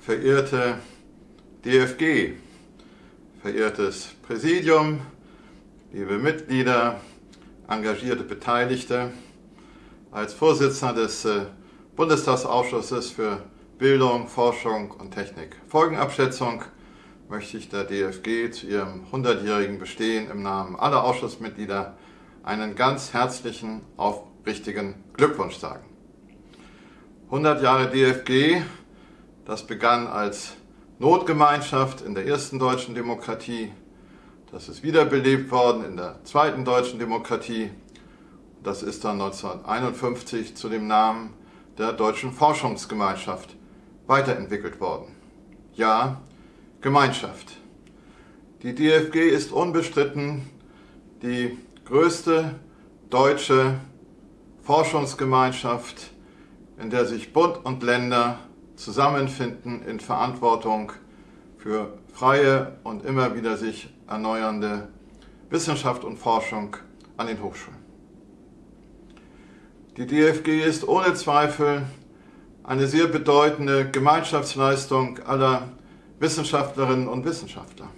verehrte DFG, verehrtes Präsidium, liebe Mitglieder, engagierte Beteiligte, als Vorsitzender des äh, Bundestagsausschusses für Bildung, Forschung und Technik. Folgenabschätzung möchte ich der DFG zu ihrem 100-jährigen Bestehen im Namen aller Ausschussmitglieder einen ganz herzlichen, aufrichtigen Glückwunsch sagen. 100 Jahre DFG, das begann als Notgemeinschaft in der ersten deutschen Demokratie, das ist wiederbelebt worden in der zweiten deutschen Demokratie, das ist dann 1951 zu dem Namen der Deutschen Forschungsgemeinschaft weiterentwickelt worden. Ja, Gemeinschaft. Die DFG ist unbestritten die größte deutsche Forschungsgemeinschaft, in der sich Bund und Länder zusammenfinden in Verantwortung für freie und immer wieder sich erneuernde Wissenschaft und Forschung an den Hochschulen. Die DFG ist ohne Zweifel eine sehr bedeutende Gemeinschaftsleistung aller Wissenschaftlerinnen und Wissenschaftler.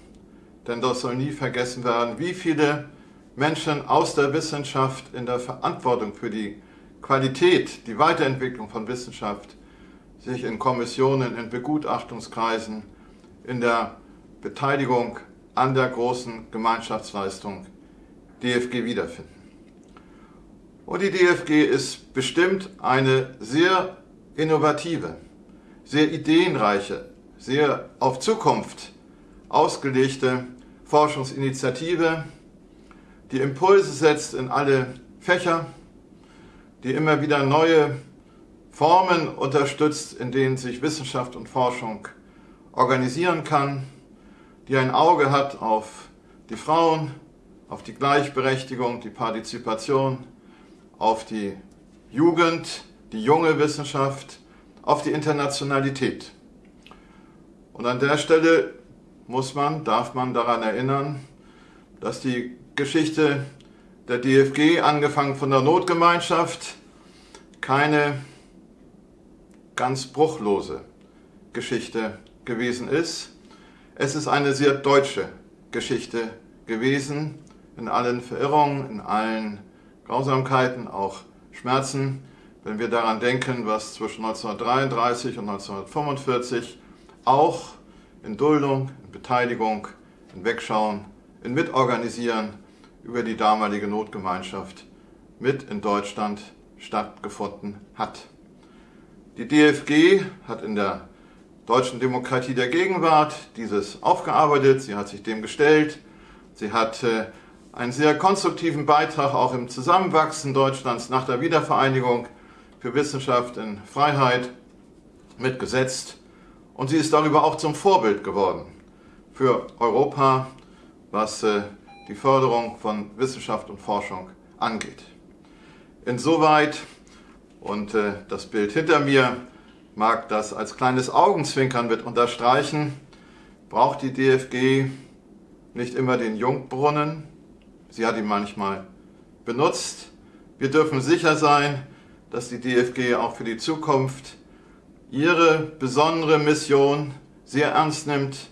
Denn das soll nie vergessen werden, wie viele Menschen aus der Wissenschaft in der Verantwortung für die Qualität, die Weiterentwicklung von Wissenschaft sich in Kommissionen, in Begutachtungskreisen, in der Beteiligung an der großen Gemeinschaftsleistung DFG wiederfinden. Und die DFG ist bestimmt eine sehr innovative, sehr ideenreiche, sehr auf Zukunft ausgelegte Forschungsinitiative, die Impulse setzt in alle Fächer, die immer wieder neue Formen unterstützt, in denen sich Wissenschaft und Forschung organisieren kann, die ein Auge hat auf die Frauen, auf die Gleichberechtigung, die Partizipation, auf die Jugend, die junge Wissenschaft, auf die Internationalität. Und an der Stelle muss man, darf man daran erinnern, dass die Geschichte der DFG, angefangen von der Notgemeinschaft, keine ganz bruchlose Geschichte gewesen ist. Es ist eine sehr deutsche Geschichte gewesen, in allen Verirrungen, in allen Grausamkeiten, auch Schmerzen, wenn wir daran denken, was zwischen 1933 und 1945 auch in Duldung, in Beteiligung, in Wegschauen, in Mitorganisieren über die damalige Notgemeinschaft mit in Deutschland stattgefunden hat. Die DFG hat in der deutschen Demokratie der Gegenwart dieses aufgearbeitet, sie hat sich dem gestellt, sie hat äh, einen sehr konstruktiven Beitrag auch im Zusammenwachsen Deutschlands nach der Wiedervereinigung für Wissenschaft in Freiheit mitgesetzt. Und sie ist darüber auch zum Vorbild geworden für Europa, was äh, die Förderung von Wissenschaft und Forschung angeht. Insoweit, und äh, das Bild hinter mir mag das als kleines Augenzwinkern mit unterstreichen, braucht die DFG nicht immer den Jungbrunnen, sie hat ihn manchmal benutzt. Wir dürfen sicher sein, dass die DFG auch für die Zukunft ihre besondere Mission sehr ernst nimmt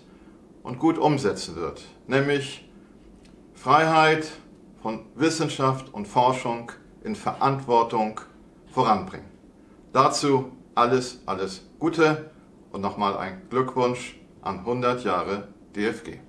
und gut umsetzen wird, nämlich Freiheit von Wissenschaft und Forschung in Verantwortung voranbringen. Dazu alles, alles Gute und nochmal ein Glückwunsch an 100 Jahre DFG.